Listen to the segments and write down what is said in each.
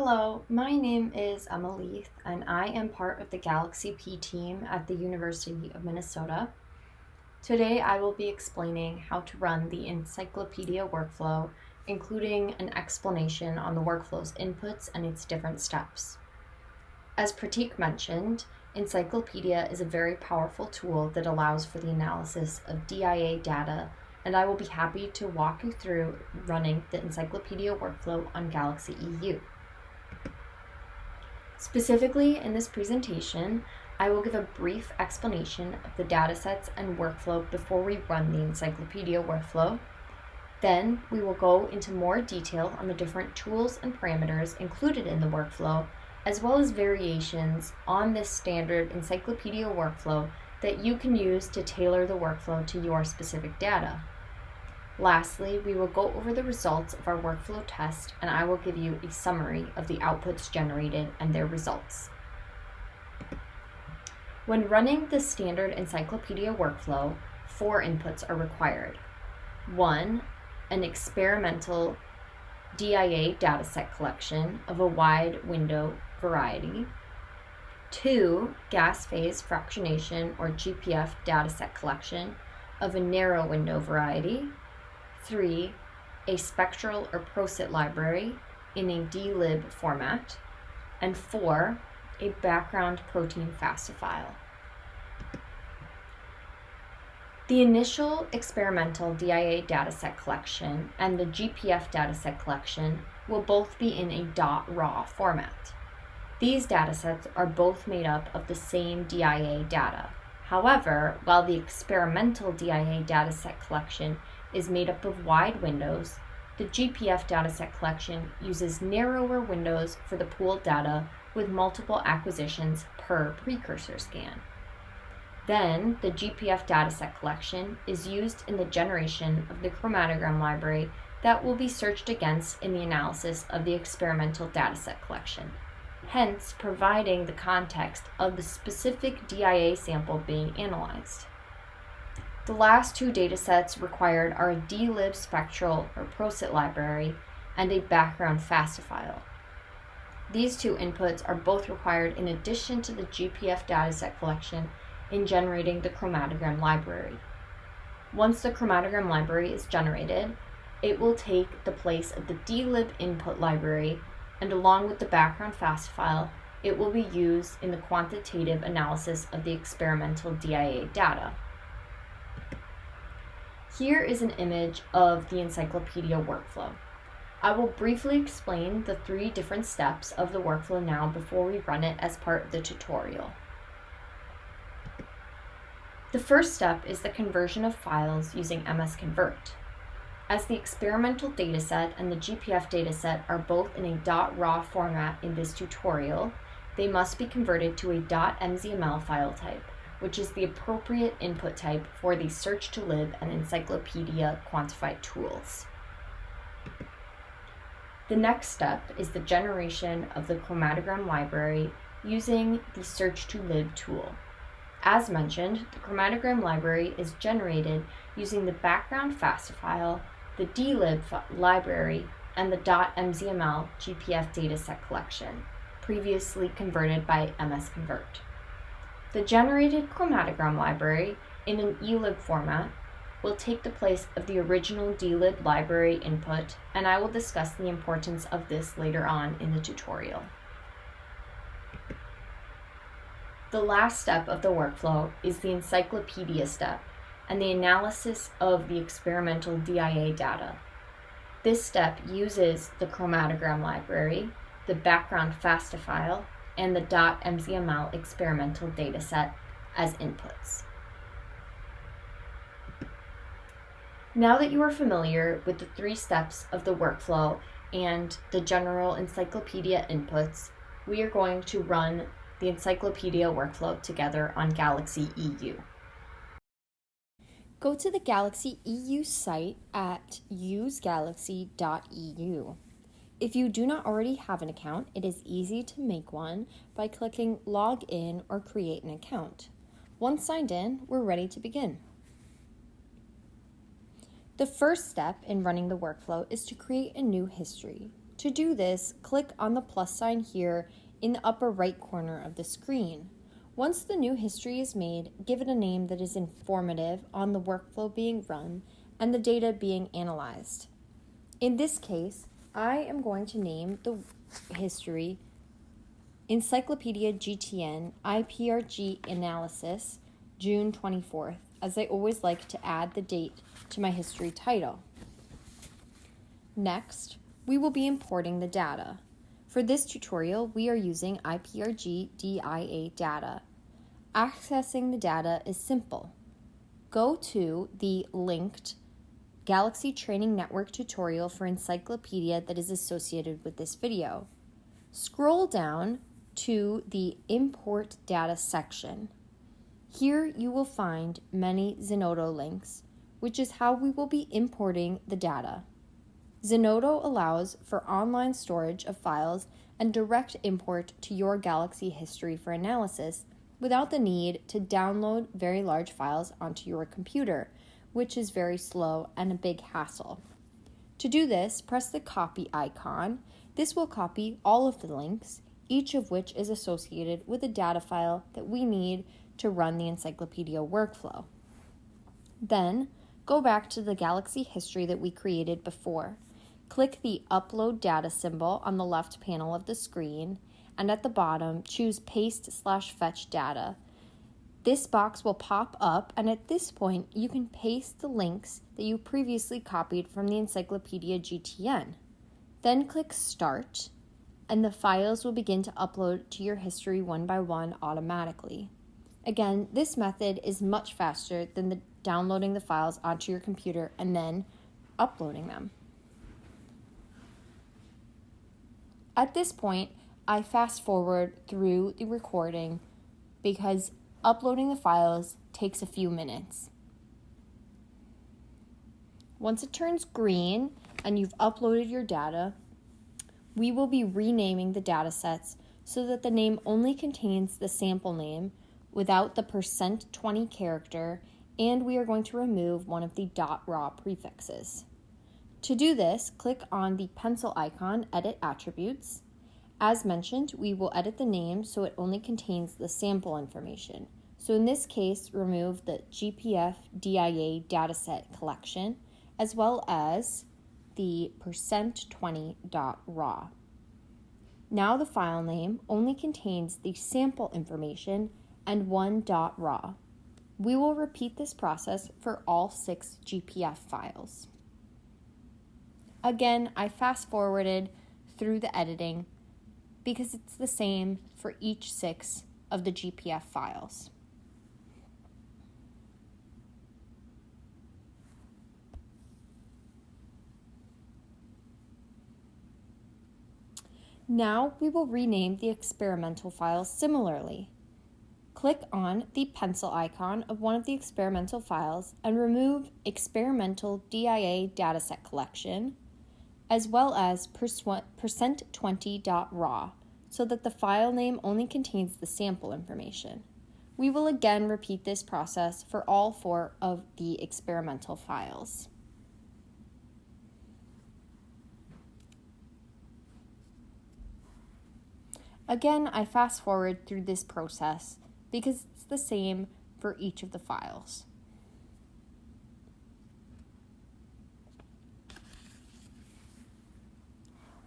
Hello, my name is Emma Leith, and I am part of the Galaxy P team at the University of Minnesota. Today I will be explaining how to run the encyclopedia workflow, including an explanation on the workflow's inputs and its different steps. As Pratik mentioned, Encyclopedia is a very powerful tool that allows for the analysis of DIA data, and I will be happy to walk you through running the Encyclopedia workflow on Galaxy EU. Specifically in this presentation, I will give a brief explanation of the datasets and workflow before we run the encyclopedia workflow. Then we will go into more detail on the different tools and parameters included in the workflow, as well as variations on this standard encyclopedia workflow that you can use to tailor the workflow to your specific data. Lastly, we will go over the results of our workflow test and I will give you a summary of the outputs generated and their results. When running the standard encyclopedia workflow, four inputs are required. One, an experimental DIA dataset collection of a wide window variety. Two, gas phase fractionation or GPF dataset collection of a narrow window variety. Three, a spectral or Prosit library in a dlib format. And four, a background protein FASTA file. The initial experimental DIA dataset collection and the GPF dataset collection will both be in a .raw format. These datasets are both made up of the same DIA data. However, while the experimental DIA dataset collection is made up of wide windows, the GPF dataset collection uses narrower windows for the pooled data with multiple acquisitions per precursor scan. Then, the GPF dataset collection is used in the generation of the chromatogram library that will be searched against in the analysis of the experimental dataset collection, hence providing the context of the specific DIA sample being analyzed. The last two datasets required are a dlib spectral or ProSit library and a background FASTA file. These two inputs are both required in addition to the GPF dataset collection in generating the chromatogram library. Once the chromatogram library is generated, it will take the place of the dlib input library and along with the background FASTA file, it will be used in the quantitative analysis of the experimental DIA data. Here is an image of the encyclopedia workflow. I will briefly explain the three different steps of the workflow now before we run it as part of the tutorial. The first step is the conversion of files using MS Convert. As the experimental dataset and the GPF dataset are both in a .raw format in this tutorial, they must be converted to a .mzml file type which is the appropriate input type for the search to lib and encyclopedia quantified tools. The next step is the generation of the chromatogram library using the search to lib tool. As mentioned, the chromatogram library is generated using the background FASTA file, the dlib library, and the .mzml GPF dataset collection, previously converted by MS Convert. The generated chromatogram library in an ELIB format will take the place of the original dlib library input, and I will discuss the importance of this later on in the tutorial. The last step of the workflow is the encyclopedia step and the analysis of the experimental DIA data. This step uses the chromatogram library, the background FASTA file, and the .mzml experimental dataset as inputs. Now that you are familiar with the three steps of the workflow and the general encyclopedia inputs, we are going to run the encyclopedia workflow together on Galaxy EU. Go to the Galaxy EU site at usegalaxy.eu. If you do not already have an account, it is easy to make one by clicking Log In or Create an Account. Once signed in, we're ready to begin. The first step in running the workflow is to create a new history. To do this, click on the plus sign here in the upper right corner of the screen. Once the new history is made, give it a name that is informative on the workflow being run and the data being analyzed. In this case, I am going to name the history Encyclopedia GTN IPRG Analysis June 24th, as I always like to add the date to my history title. Next, we will be importing the data. For this tutorial, we are using IPRG DIA data. Accessing the data is simple. Go to the linked Galaxy Training Network tutorial for Encyclopedia that is associated with this video. Scroll down to the Import Data section. Here you will find many Zenodo links, which is how we will be importing the data. Zenodo allows for online storage of files and direct import to your Galaxy history for analysis without the need to download very large files onto your computer, which is very slow and a big hassle. To do this, press the copy icon. This will copy all of the links, each of which is associated with a data file that we need to run the encyclopedia workflow. Then, go back to the Galaxy history that we created before. Click the Upload Data symbol on the left panel of the screen, and at the bottom, choose Paste slash Fetch Data. This box will pop up, and at this point, you can paste the links that you previously copied from the Encyclopedia GTN. Then click Start, and the files will begin to upload to your history one by one automatically. Again, this method is much faster than the downloading the files onto your computer and then uploading them. At this point, I fast forward through the recording because uploading the files takes a few minutes. Once it turns green and you've uploaded your data, we will be renaming the datasets so that the name only contains the sample name without the percent %20 character, and we are going to remove one of the .raw prefixes. To do this, click on the pencil icon, Edit Attributes. As mentioned, we will edit the name so it only contains the sample information. So in this case, remove the GPF DIA dataset collection, as well as the percent %20.raw. Now the file name only contains the sample information and one .raw. We will repeat this process for all six GPF files. Again, I fast forwarded through the editing because it's the same for each six of the GPF files. Now we will rename the experimental files similarly. Click on the pencil icon of one of the experimental files and remove experimental DIA dataset collection as well as percent20.raw so that the file name only contains the sample information. We will again repeat this process for all four of the experimental files. Again, I fast forward through this process because it's the same for each of the files.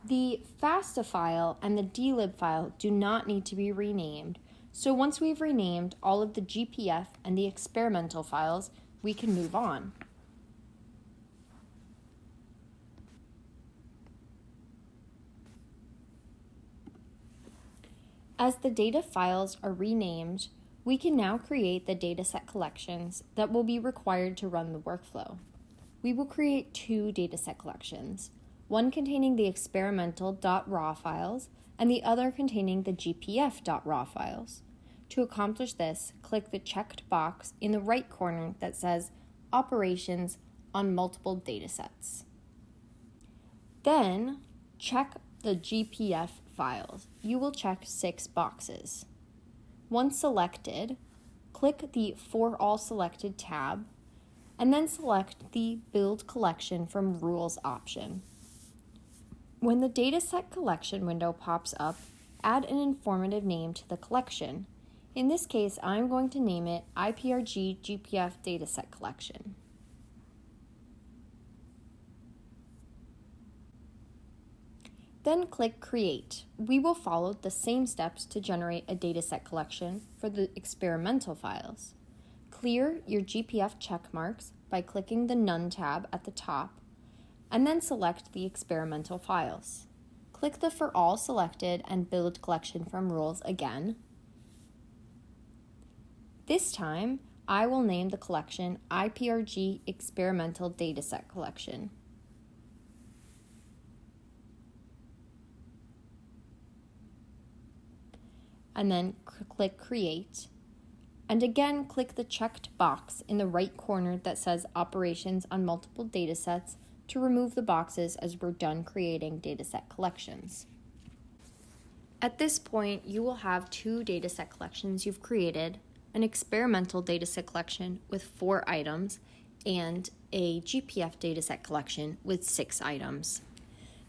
The FASTA file and the dlib file do not need to be renamed, so once we've renamed all of the GPF and the experimental files, we can move on. As the data files are renamed, we can now create the dataset collections that will be required to run the workflow. We will create two dataset collections, one containing the experimental.raw files and the other containing the gpf.raw files. To accomplish this, click the checked box in the right corner that says Operations on Multiple Datasets. Then, check the GPF files. You will check six boxes. Once selected, click the For All Selected tab, and then select the Build Collection from Rules option. When the dataset collection window pops up, add an informative name to the collection. In this case, I'm going to name it IPRG GPF Dataset Collection. Then click Create. We will follow the same steps to generate a dataset collection for the experimental files. Clear your GPF checkmarks by clicking the None tab at the top, and then select the experimental files. Click the For All selected and Build Collection from Rules again. This time, I will name the collection IPRG Experimental Dataset Collection. and then click Create. And again, click the checked box in the right corner that says Operations on Multiple Datasets to remove the boxes as we're done creating dataset collections. At this point, you will have two dataset collections you've created, an experimental dataset collection with four items, and a GPF dataset collection with six items.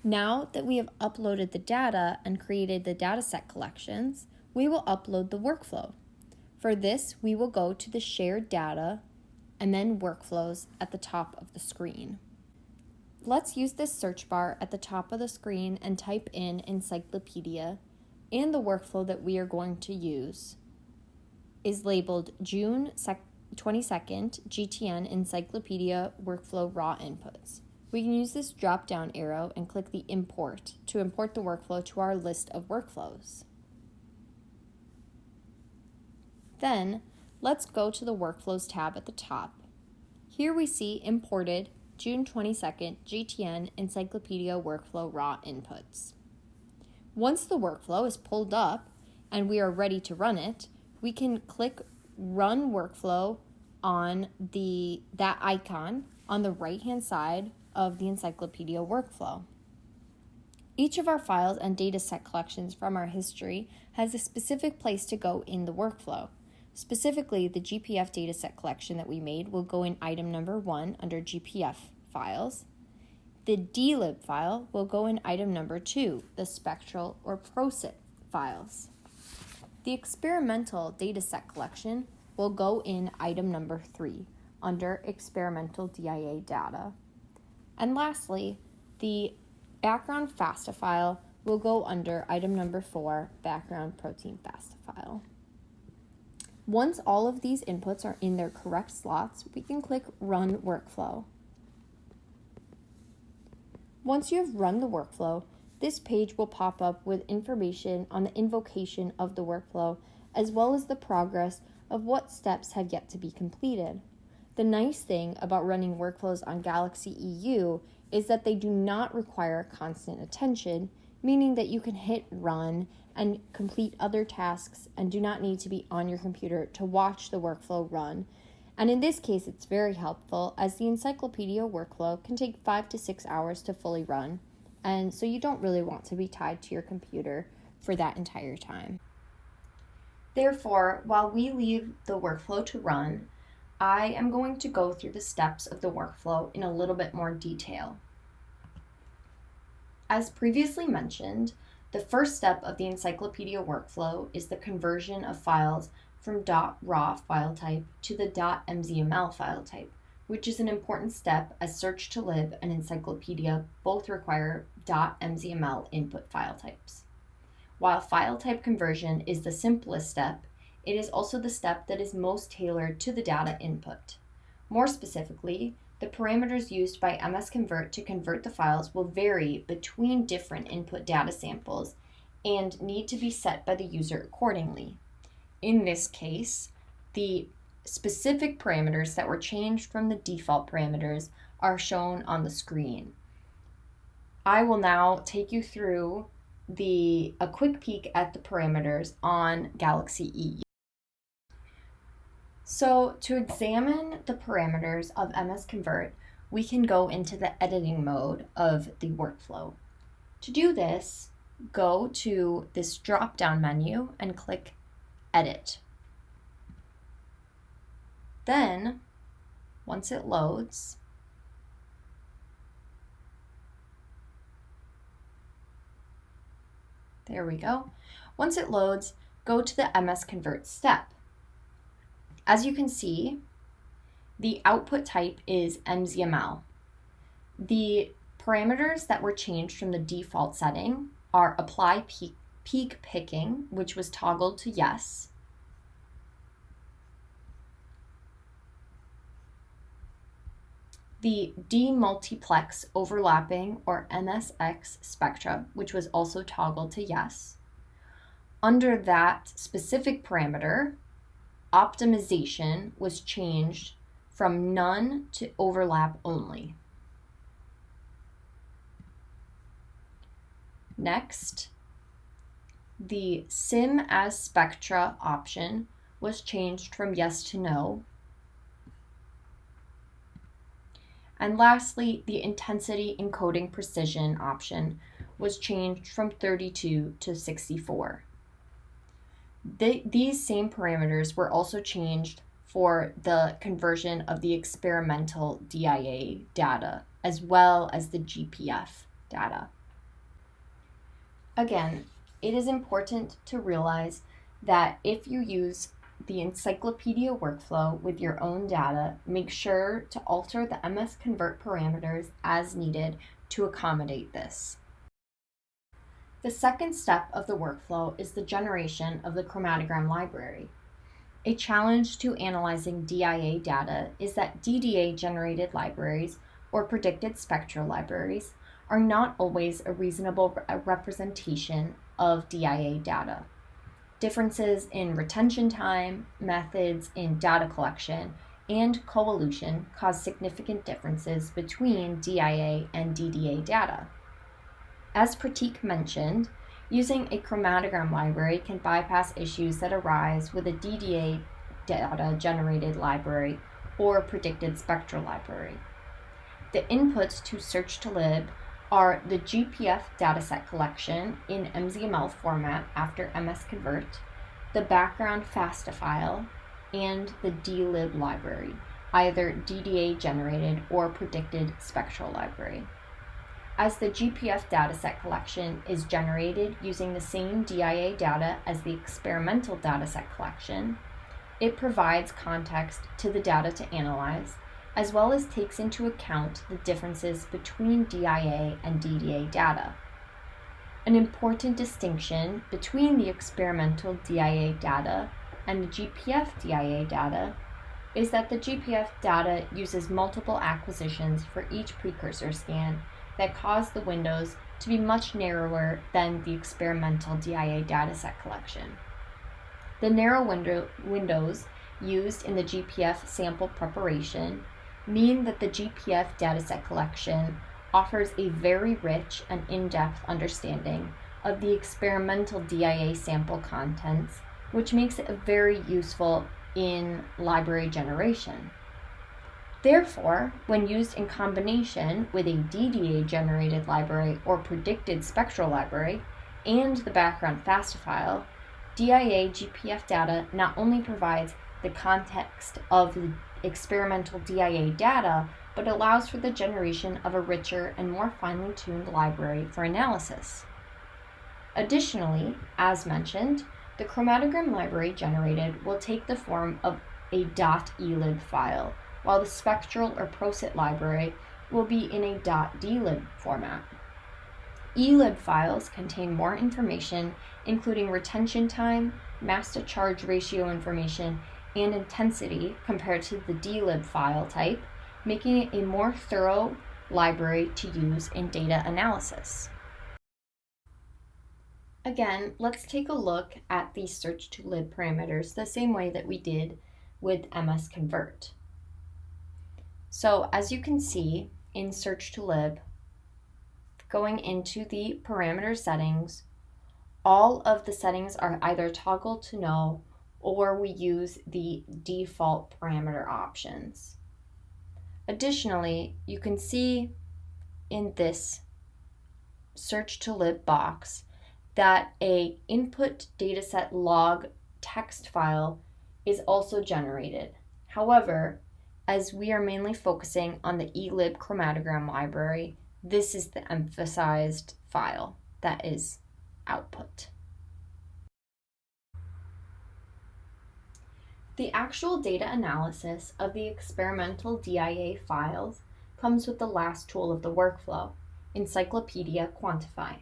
Now that we have uploaded the data and created the dataset collections, we will upload the workflow. For this, we will go to the shared data and then workflows at the top of the screen. Let's use this search bar at the top of the screen and type in encyclopedia and the workflow that we are going to use is labeled June 22nd GTN Encyclopedia Workflow Raw Inputs. We can use this drop down arrow and click the import to import the workflow to our list of workflows. Then, let's go to the Workflows tab at the top. Here we see imported June 22nd GTN Encyclopedia Workflow Raw Inputs. Once the workflow is pulled up and we are ready to run it, we can click Run Workflow on the that icon on the right hand side of the encyclopedia workflow. Each of our files and dataset collections from our history has a specific place to go in the workflow. Specifically, the GPF dataset collection that we made will go in item number one under GPF files. The dlib file will go in item number two, the spectral or Prosit files. The experimental dataset collection will go in item number three under experimental DIA data. And lastly, the background FASTA file will go under item number four, background protein FASTA file. Once all of these inputs are in their correct slots, we can click Run Workflow. Once you have run the workflow, this page will pop up with information on the invocation of the workflow, as well as the progress of what steps have yet to be completed. The nice thing about running workflows on Galaxy EU is that they do not require constant attention, meaning that you can hit run and complete other tasks and do not need to be on your computer to watch the workflow run. And in this case, it's very helpful as the encyclopedia workflow can take five to six hours to fully run. And so you don't really want to be tied to your computer for that entire time. Therefore, while we leave the workflow to run, I am going to go through the steps of the workflow in a little bit more detail. As previously mentioned, the first step of the encyclopedia workflow is the conversion of files from .raw file type to the .mzml file type, which is an important step as search to lib and encyclopedia both require .mzml input file types. While file type conversion is the simplest step, it is also the step that is most tailored to the data input. More specifically, the parameters used by MS-Convert to convert the files will vary between different input data samples and need to be set by the user accordingly. In this case, the specific parameters that were changed from the default parameters are shown on the screen. I will now take you through the a quick peek at the parameters on Galaxy EU. So to examine the parameters of MS Convert, we can go into the editing mode of the workflow. To do this, go to this drop-down menu and click Edit. Then, once it loads, There we go. Once it loads, go to the MS Convert step. As you can see, the output type is MZML. The parameters that were changed from the default setting are apply peak, peak picking, which was toggled to yes, the demultiplex overlapping or MSX spectra, which was also toggled to yes. Under that specific parameter, optimization was changed from none to overlap only. Next, the sim as spectra option was changed from yes to no And lastly, the intensity encoding precision option was changed from 32 to 64. The, these same parameters were also changed for the conversion of the experimental DIA data as well as the GPF data. Again, it is important to realize that if you use the encyclopedia workflow with your own data, make sure to alter the MS Convert parameters as needed to accommodate this. The second step of the workflow is the generation of the chromatogram library. A challenge to analyzing DIA data is that DDA generated libraries or predicted spectral libraries are not always a reasonable representation of DIA data differences in retention time, methods in data collection, and coelution cause significant differences between DIA and DDA data. As Pratik mentioned, using a chromatogram library can bypass issues that arise with a DDA data generated library or predicted spectral library. The inputs to search to lib are the GPF dataset collection in MZML format after MS Convert, the background FASTA file, and the dlib library, either DDA generated or predicted spectral library. As the GPF dataset collection is generated using the same DIA data as the experimental dataset collection, it provides context to the data to analyze as well as takes into account the differences between DIA and DDA data. An important distinction between the experimental DIA data and the GPF DIA data is that the GPF data uses multiple acquisitions for each precursor scan that caused the windows to be much narrower than the experimental DIA dataset collection. The narrow window windows used in the GPF sample preparation mean that the GPF dataset collection offers a very rich and in-depth understanding of the experimental DIA sample contents, which makes it very useful in library generation. Therefore, when used in combination with a DDA generated library or predicted spectral library and the background FASTA file, DIA GPF data not only provides the context of the experimental DIA data, but allows for the generation of a richer and more finely tuned library for analysis. Additionally, as mentioned, the chromatogram library generated will take the form of a .elib file, while the spectral or Prosit library will be in a .dlib format. ELIB files contain more information, including retention time, mass to charge ratio information, and intensity compared to the dlib file type, making it a more thorough library to use in data analysis. Again, let's take a look at the search to lib parameters the same way that we did with MS Convert. So as you can see in search to lib, going into the parameter settings, all of the settings are either toggled to no or we use the default parameter options. Additionally, you can see in this search to lib box that a input dataset log text file is also generated. However, as we are mainly focusing on the elib chromatogram library, this is the emphasized file that is output. The actual data analysis of the experimental DIA files comes with the last tool of the workflow, Encyclopedia Quantify.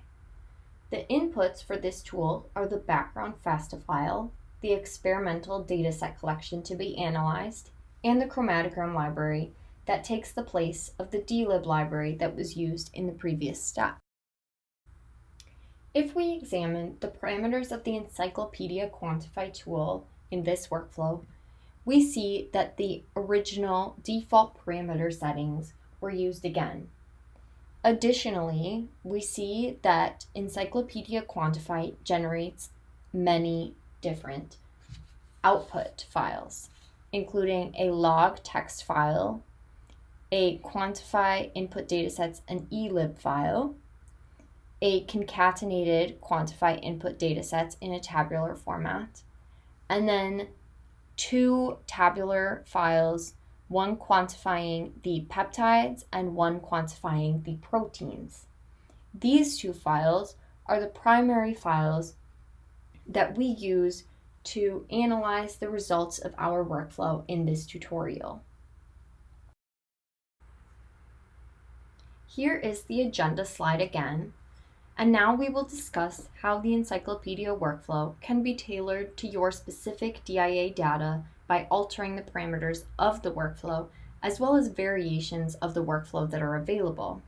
The inputs for this tool are the background FASTA file, the experimental dataset collection to be analyzed, and the chromatogram library that takes the place of the dlib library that was used in the previous step. If we examine the parameters of the Encyclopedia Quantify tool in this workflow, we see that the original default parameter settings were used again. Additionally, we see that Encyclopedia Quantify generates many different output files, including a log text file, a quantify input datasets and elib file, a concatenated quantify input datasets in a tabular format, and then two tabular files, one quantifying the peptides and one quantifying the proteins. These two files are the primary files that we use to analyze the results of our workflow in this tutorial. Here is the agenda slide again, and now we will discuss how the encyclopedia workflow can be tailored to your specific DIA data by altering the parameters of the workflow as well as variations of the workflow that are available.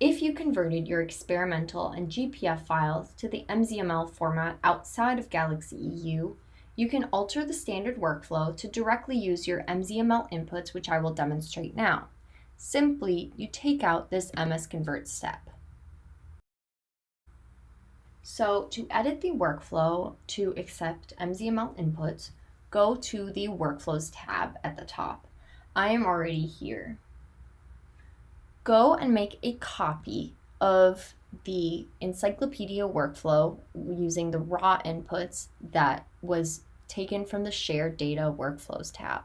If you converted your experimental and GPF files to the MZML format outside of Galaxy EU, you can alter the standard workflow to directly use your MZML inputs, which I will demonstrate now. Simply, you take out this MS Convert step. So to edit the workflow to accept MZML inputs, go to the Workflows tab at the top. I am already here. Go and make a copy of the encyclopedia workflow using the raw inputs that was taken from the Shared Data Workflows tab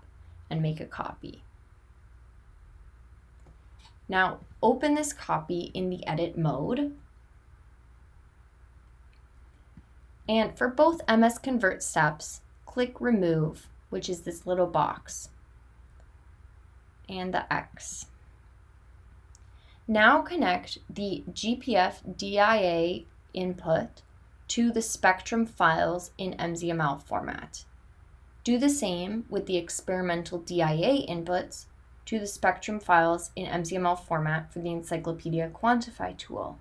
and make a copy. Now open this copy in the edit mode. And for both MS Convert steps, click Remove, which is this little box, and the X. Now connect the GPF DIA input to the Spectrum files in MZML format. Do the same with the experimental DIA inputs to the Spectrum files in MZML format for the Encyclopedia Quantify tool.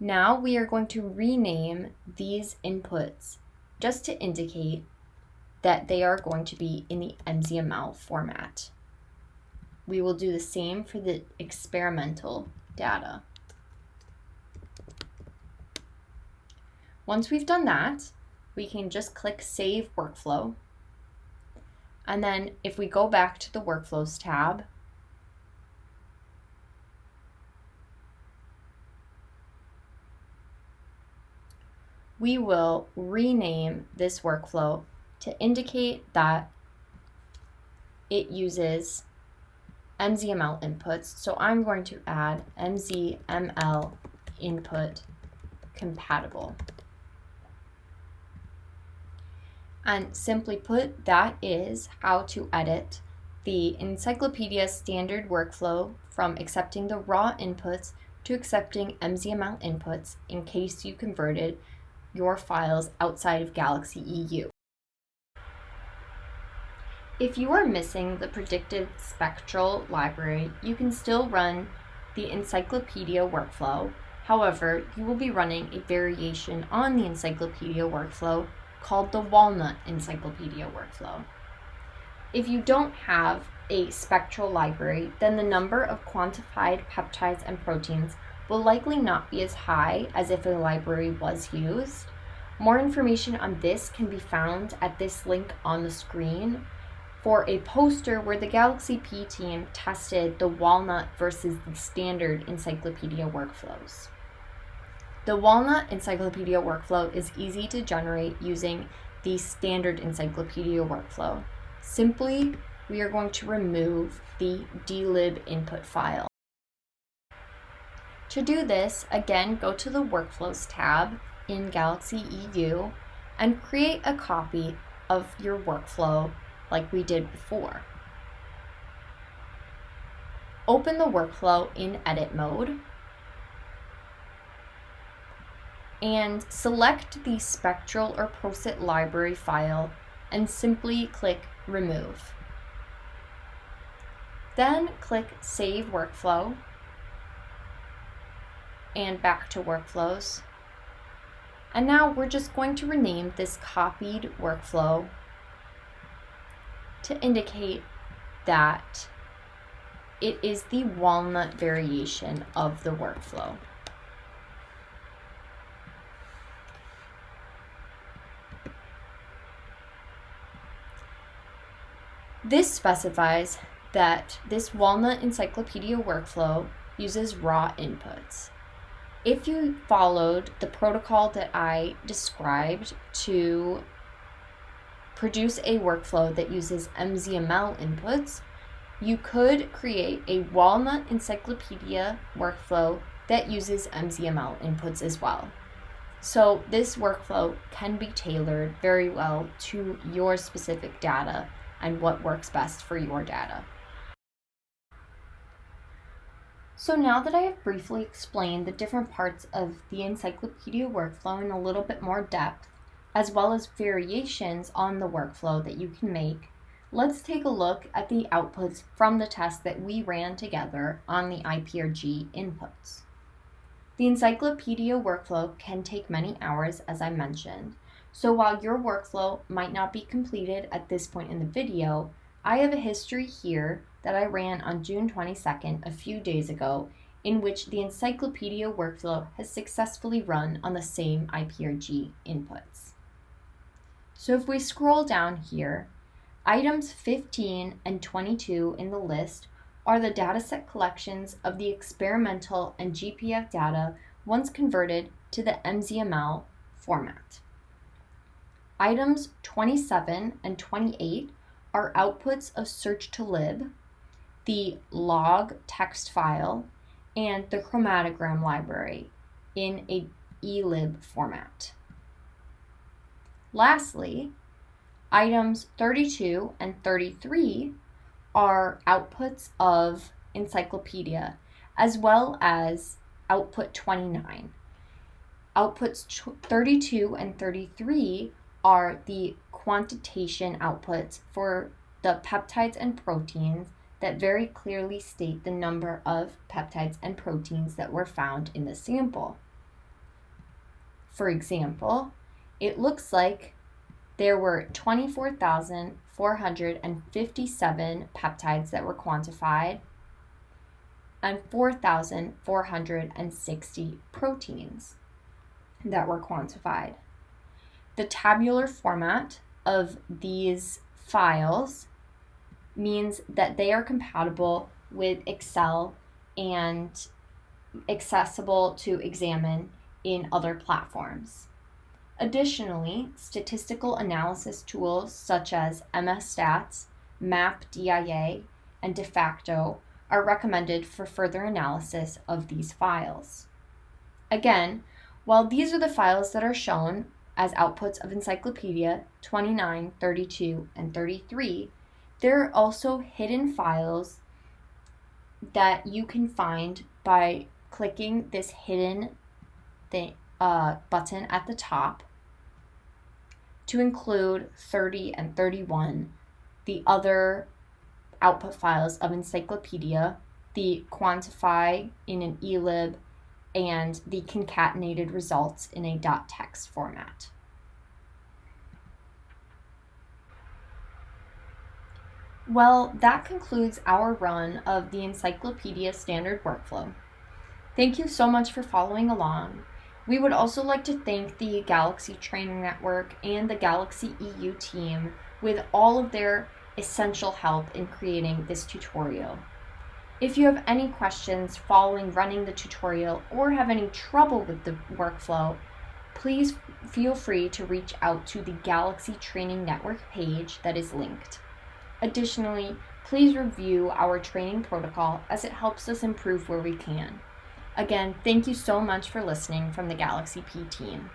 Now we are going to rename these inputs just to indicate that they are going to be in the MZML format. We will do the same for the experimental data. Once we've done that, we can just click Save Workflow and then if we go back to the Workflows tab, we will rename this workflow to indicate that it uses MZML inputs. So I'm going to add MZML input compatible. And simply put, that is how to edit the encyclopedia standard workflow from accepting the raw inputs to accepting MZML inputs in case you converted your files outside of Galaxy EU. If you are missing the predicted spectral library, you can still run the encyclopedia workflow. However, you will be running a variation on the encyclopedia workflow called the Walnut Encyclopedia Workflow. If you don't have a spectral library, then the number of quantified peptides and proteins will likely not be as high as if a library was used. More information on this can be found at this link on the screen for a poster where the Galaxy P team tested the Walnut versus the standard encyclopedia workflows. The Walnut Encyclopedia workflow is easy to generate using the standard encyclopedia workflow. Simply, we are going to remove the dlib input file. To do this, again, go to the Workflows tab in Galaxy EU and create a copy of your workflow like we did before. Open the workflow in edit mode and select the spectral or Prosit library file and simply click remove. Then click save workflow and back to workflows. And now we're just going to rename this copied workflow to indicate that it is the walnut variation of the workflow. This specifies that this Walnut Encyclopedia workflow uses raw inputs. If you followed the protocol that I described to produce a workflow that uses MZML inputs, you could create a Walnut Encyclopedia workflow that uses MZML inputs as well. So this workflow can be tailored very well to your specific data and what works best for your data. So now that I have briefly explained the different parts of the encyclopedia workflow in a little bit more depth, as well as variations on the workflow that you can make, let's take a look at the outputs from the test that we ran together on the IPRG inputs. The encyclopedia workflow can take many hours, as I mentioned, so while your workflow might not be completed at this point in the video, I have a history here that I ran on June 22nd, a few days ago, in which the encyclopedia workflow has successfully run on the same IPRG inputs. So if we scroll down here, items 15 and 22 in the list are the dataset collections of the experimental and GPF data once converted to the MZML format. Items 27 and 28 are outputs of search to lib, the log text file, and the chromatogram library in a elib format. Lastly, items 32 and 33 are outputs of encyclopedia as well as output 29. Outputs 32 and 33 are the quantitation outputs for the peptides and proteins that very clearly state the number of peptides and proteins that were found in the sample. For example, it looks like there were 24,457 peptides that were quantified and 4,460 proteins that were quantified. The tabular format of these files means that they are compatible with Excel and accessible to examine in other platforms. Additionally, statistical analysis tools such as MSStats, MapDIA, and DeFacto are recommended for further analysis of these files. Again, while these are the files that are shown as outputs of Encyclopedia 29, 32, and 33, there are also hidden files that you can find by clicking this hidden thing, uh, button at the top to include 30 and 31, the other output files of Encyclopedia, the quantify in an elib, and the concatenated results in a dot .text format. Well, that concludes our run of the Encyclopedia Standard Workflow. Thank you so much for following along. We would also like to thank the Galaxy Training Network and the Galaxy EU team with all of their essential help in creating this tutorial. If you have any questions following running the tutorial or have any trouble with the workflow, please feel free to reach out to the Galaxy Training Network page that is linked. Additionally, please review our training protocol as it helps us improve where we can. Again, thank you so much for listening from the Galaxy P team.